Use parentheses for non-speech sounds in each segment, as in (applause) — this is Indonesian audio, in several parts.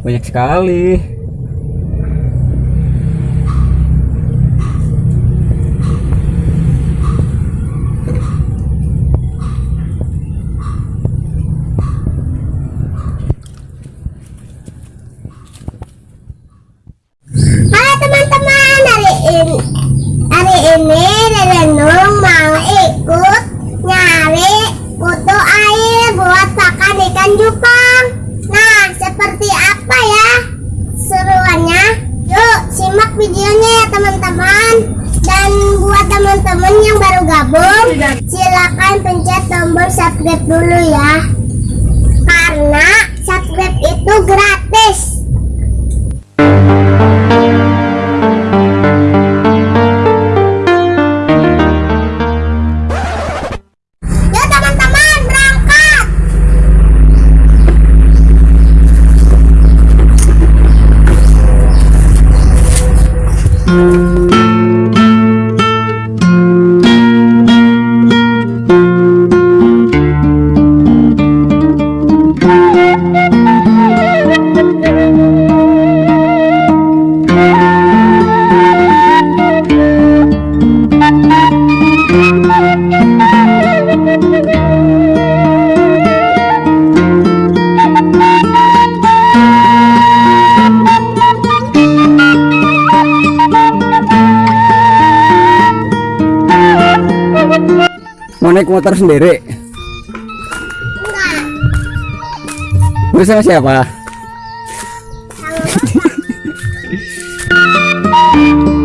banyak sekali subscribe dulu ya. Karena subscribe itu gratis. Mau naik motor sendiri? Enggak. bersama siapa? Wow, (laughs)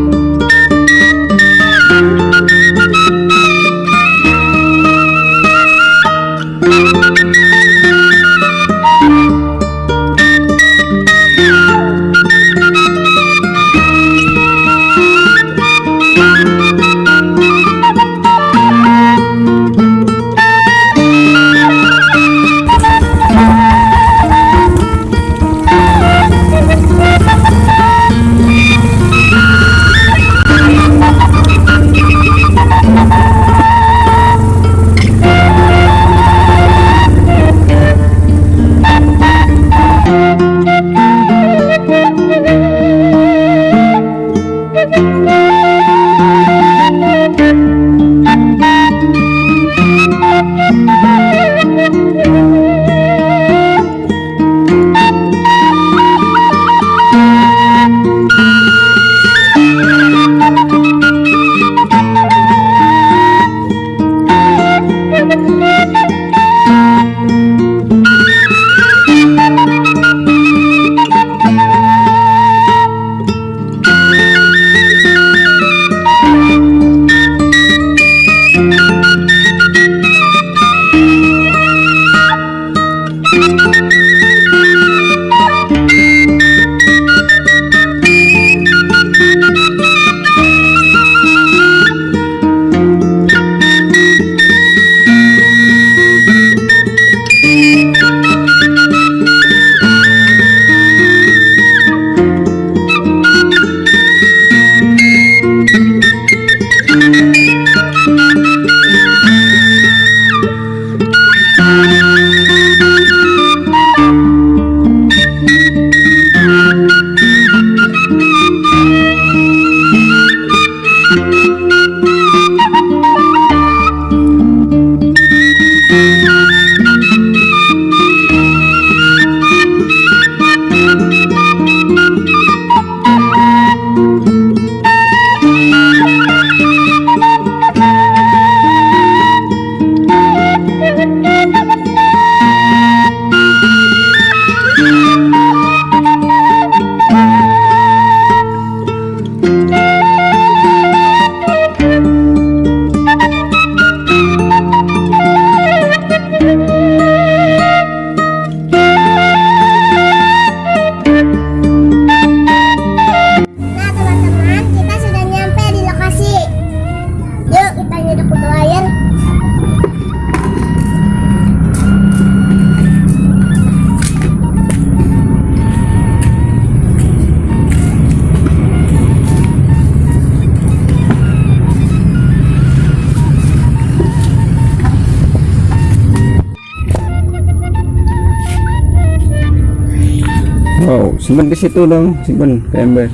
Música simpan di situ dong, simpan ke ember.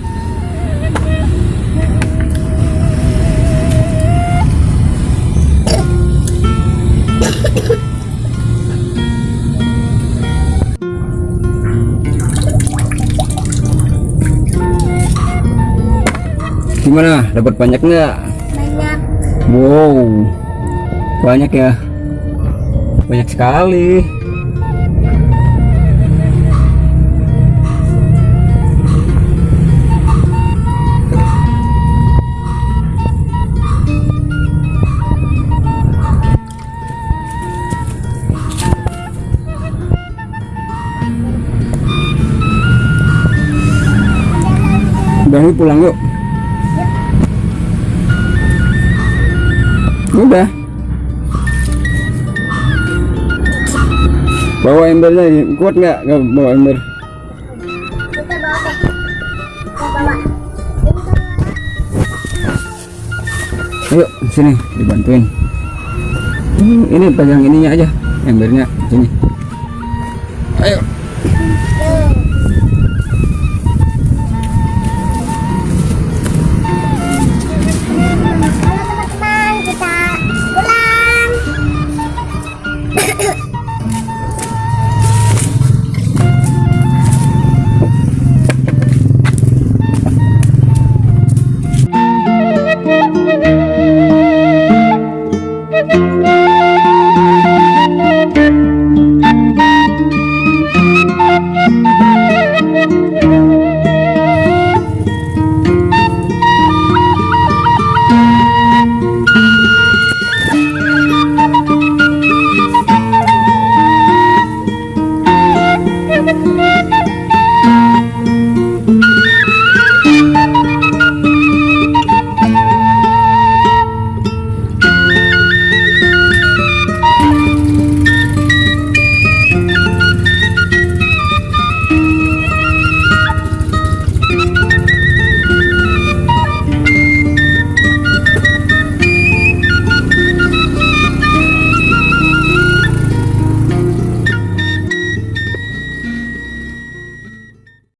Gimana? Dapat banyak nggak? Banyak. Wow, banyak ya. Banyak sekali. Pulang yuk. Udah. Bawa embernya kuat nggak? Nggak bawa ember. Ayo sini dibantuin. Hmm, Ini pegang ininya aja, embernya sini. Ayo.